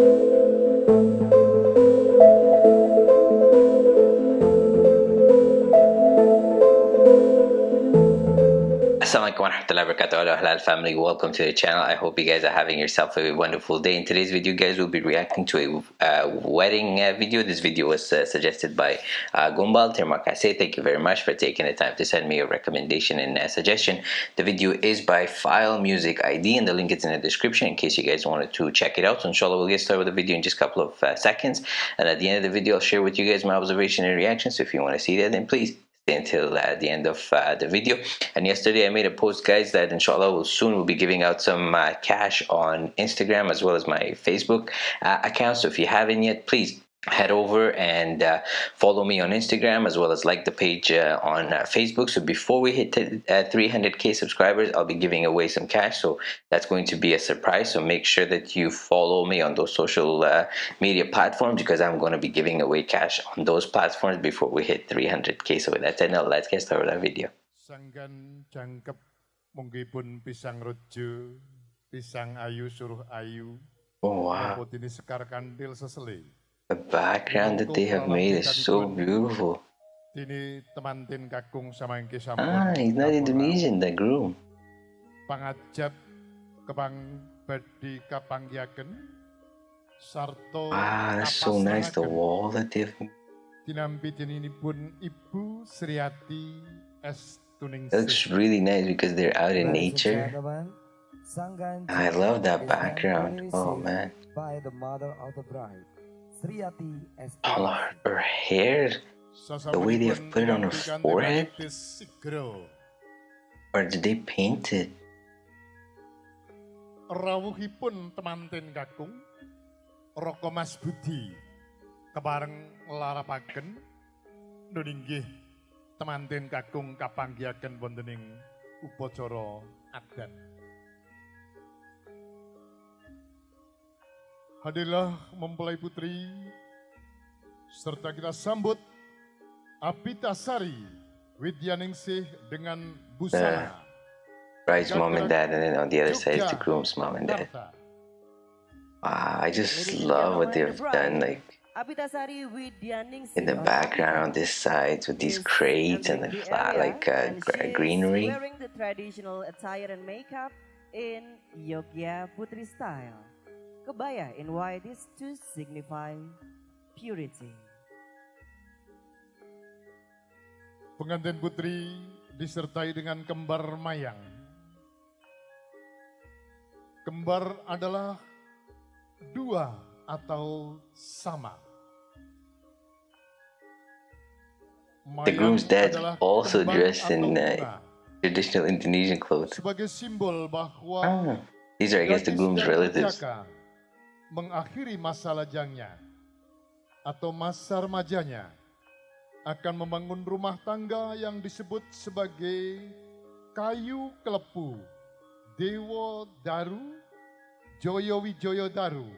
thank you. Halal family. Welcome to the channel. I hope you guys are having yourself a wonderful day. In today's video guys we'll be reacting to a uh, wedding uh, video. This video was uh, suggested by uh, Gumbal Termakase. Thank you very much for taking the time to send me a recommendation and a suggestion. The video is by File Music ID and the link is in the description in case you guys wanted to check it out. So inshallah we'll get started with the video in just a couple of uh, seconds. And at the end of the video I'll share with you guys my observation and reaction so if you want to see that then please until uh, the end of uh, the video. And yesterday I made a post guys that inshallah will soon will be giving out some uh, cash on Instagram as well as my Facebook uh, account. So if you haven't yet please head over and uh, follow me on Instagram as well as like the page uh, on uh, Facebook. So before we hit 300k uh, subscribers I'll be giving away some cash. So that's going to be a surprise. So make sure that you follow me on those social uh, media platforms because I'm going to be giving away cash on those platforms before we hit 300k so with that said now let's get started with our video. Sanggan jangkep munggipun pisang rojo pisang ayu suruh ayu. Oh wow. Sekar The background that they have made is so beautiful. Ah, he's not Indonesian, the groom. Pangajab kepang badi kapanggiaken sarto Ah, that's so nice the wall that they've Tinampi pun Ibu Sriati S Tuning It looks really nice because they're out in nature. I love that background. Oh man. By the mother of the bride. Oh, her hair, the way they have put it on her forehead, or did they paint it? Rawuhipun temanten kakung, Roko Mas Budi, kebareng larapaken, nuninggih temanten kakung kapanggiaken wontening upacara adat. Hadirlah mempelai putri, serta kita sambut Apitasari Widyaningsih dengan busana. The bride's mom and dad, and then on the other side is the groom's mom and dad. Wow, I just love what they've done, like in the background on this side with these crates and the flat, like uh, greenery. Wearing the traditional attire and makeup in Yogya Putri style. Kebaya in white is to signify purity. Pengantin putri disertai dengan kembar mayang. Kembar adalah dua atau sama. Mayang the groom's dad also dressed in uh, traditional Indonesian clothes. Sebagai simbol bahwa ah, these are, I guess, the groom's relatives. Mengakhiri masa lajangnya atau masa remajanya akan membangun rumah tangga yang disebut sebagai kayu kelepu Dewa Daru Joyo Wijoyo Daru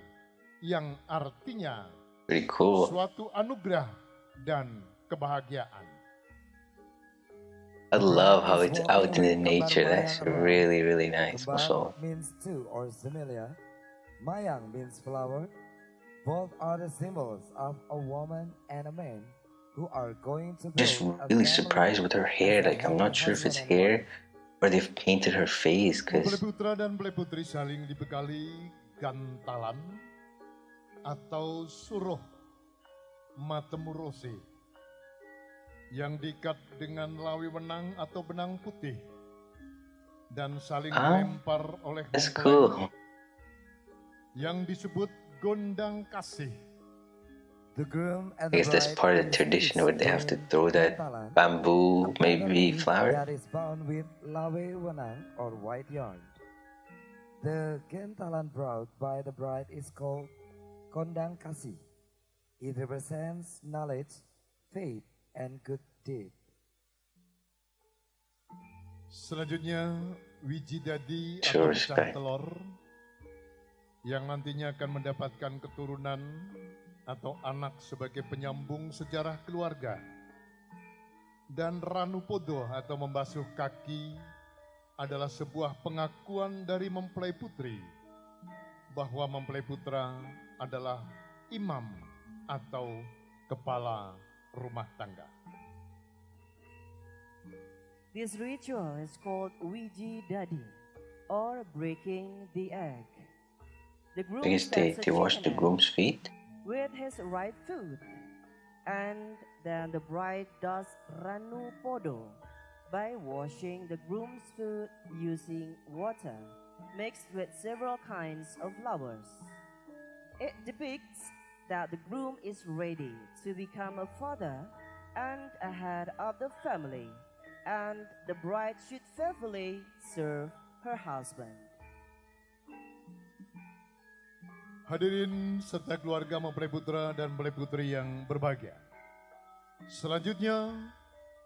yang artinya cool. suatu anugerah dan kebahagiaan. I love how it's out in the nature. That's really, really nice. Also. means two or similar Mayang means flower. Both are the symbols of a woman and a man who are going to Just really surprised with her hair. Like I'm not sure if it's hair or they've painted her face because putra dan putri saling dibekali gantalan atau suruh matemurose yang diikat dengan lawi benang atau benang putih dan saling ah, lempar oleh That's cool yang disebut gondang kasih. The groom and I guess that's part of the tradition where they have to throw that bamboo, maybe flower. That is bound with lawe wenang or white yarn. The gentalan brought by the bride is called kondang kasih. It represents knowledge, faith, and good deed. Selanjutnya, Wijidadi sure, atau telur yang nantinya akan mendapatkan keturunan atau anak sebagai penyambung sejarah keluarga. Dan Ranu Podo atau membasuh kaki adalah sebuah pengakuan dari mempelai putri bahwa mempelai putra adalah imam atau kepala rumah tangga. This ritual is called Ouija Dadi or breaking the egg. The groom they, they wash the groom's feet. with his right foot, and then the bride does ranu podo by washing the groom's foot using water mixed with several kinds of flowers. It depicts that the groom is ready to become a father and a head of the family, and the bride should faithfully serve her husband. Hadirin serta keluarga mempelai putra dan mempelai putri yang berbahagia. Selanjutnya,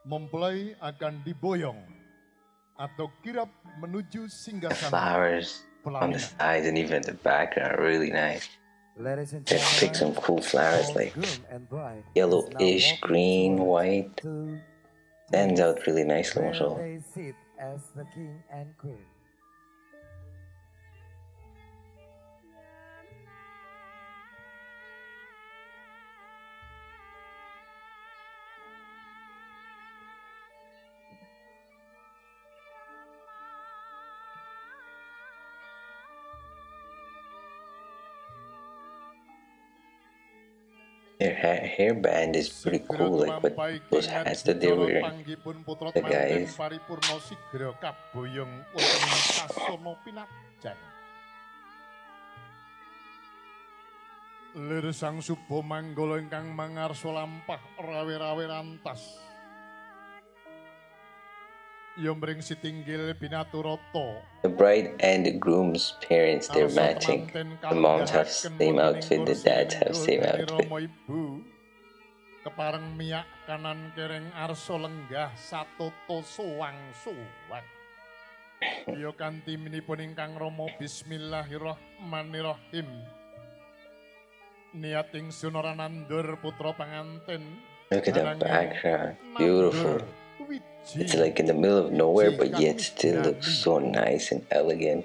mempelai akan diboyong atau kirap menuju The singgasana flowers on the sides and even the background are really nice. Ladies and They pick some cool flowers like yellowish, green, white. Stands out really nicely, where Their ha hairband is pretty cool, like with those hats that they wear. The guys. Lir sang subo manggala ingkang mangarsa lampah rawe-rawe rantas. Ya mring sitinggil binaturata. The bride and the groom's parents, they're matching. The moms have kalunggahaken same outfit, the dads have same outfit. Kepareng miyak kanan kereng arsa lenggah satoto suwang suwang. Ya kanthi minipun ingkang Rama Bismillahirrahmanirrahim. Niating sunara nandur putra panganten. Look at the background, beautiful. nandur. It's like in the middle of nowhere, but yet still looks so nice and elegant.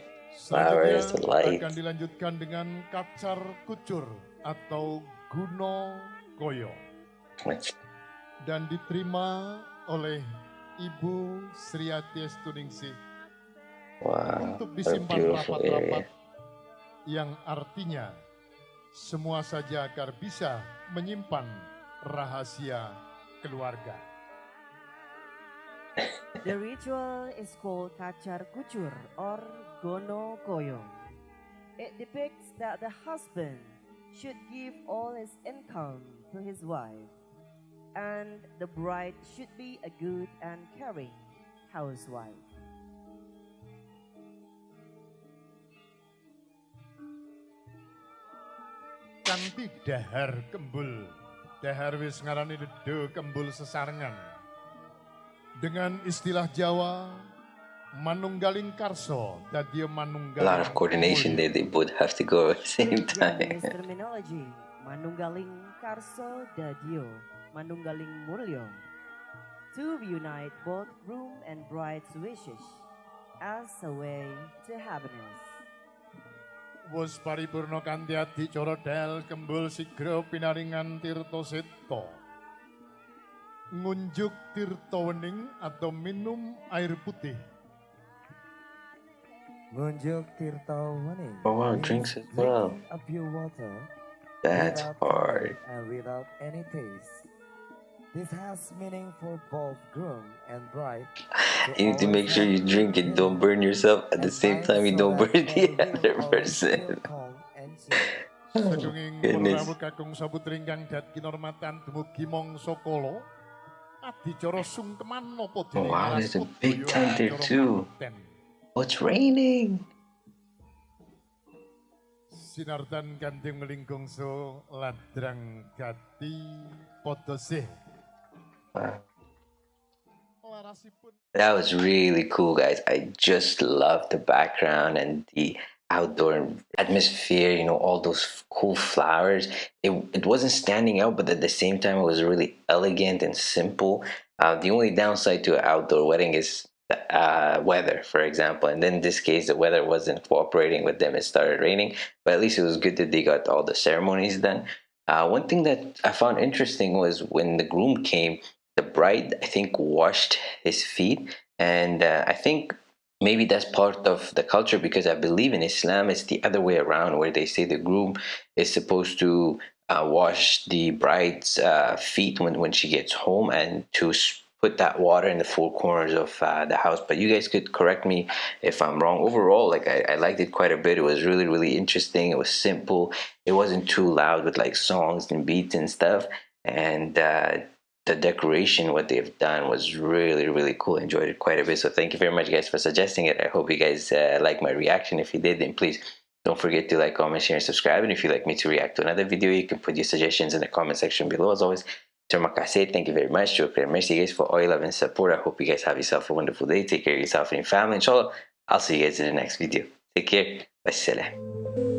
flowers, the lights. akan dilanjutkan dengan kacar kucur atau guno koyo dan diterima oleh Ibu Sriati Estuningsih wow, untuk disimpan rapat-rapat yang artinya semua saja agar bisa menyimpan rahasia keluarga. The ritual is called Kacar Kucur or Gono Koyong. It depicts that the husband should give all his income to his wife, and the bride should be a good and caring housewife. Kanthi dahar kembul, dahar wis ngarani dedo kembul sesarengan. Dengan istilah Jawa, manunggaling karso, dadi A manunggaling lot of coordination there. They both have to go at the same Japanese time. terminology, Manunggaling Karso Dadio, Manunggaling Mulyo. To unite both groom and bride's wishes as a way to happiness. Wus paripurna kanthi adicara dal kembul sigra pinaringan tirta seta. Ngunjuk tirta wening atau minum air putih. Ngunjuk Tirta Wening. Oh, wow, drinks as well. A pure water That's hard. and without any taste. This has meaning for both groom and bride. You need to make sure you drink it. Don't burn yourself. At the same time, you don't burn the other person. Goodness. kula kakung sabutring kang dat kinormatan dumugi mangsa kala. Adicara sungkeman napa Oh, wow, there's a big tent there too. Oh, it's raining. Sinartan kanthi melingkung so ladrang gati padha sih. Wow. Larasipun That was really cool, guys. I just love the background and the outdoor atmosphere. You know, all those cool flowers. It it wasn't standing out, but at the same time, it was really elegant and simple. Uh, the only downside to an outdoor wedding is uh, weather, for example. And in this case, the weather wasn't cooperating with them. It started raining, but at least it was good that they got all the ceremonies done. Uh, one thing that I found interesting was when the groom came, the bride, I think, washed his feet. And uh, I think maybe that's part of the culture because I believe in Islam it's the other way around where they say the groom is supposed to uh, wash the bride's uh, feet when, when she gets home and to put that water in the four corners of uh, the house. But you guys could correct me if i'm wrong. Overall like I, I, liked it quite a bit. It was really really interesting. It was simple. It wasn't too loud with like songs and beats and stuff. And uh, the decoration what they've done was really really cool enjoyed it quite a bit so thank you very much guys for suggesting it i hope you guys uh, like my reaction if you did then please don't forget to like comment share and subscribe and if you'd like me to react to another video you can put your suggestions in the comment section below as always Terima kasih. Thank you very much. Merci guys for all your love and support. I hope you guys have yourself a wonderful day. Take care of yourself and your family. Inshallah, I'll see you guys in the next video. Take care. Wassalam.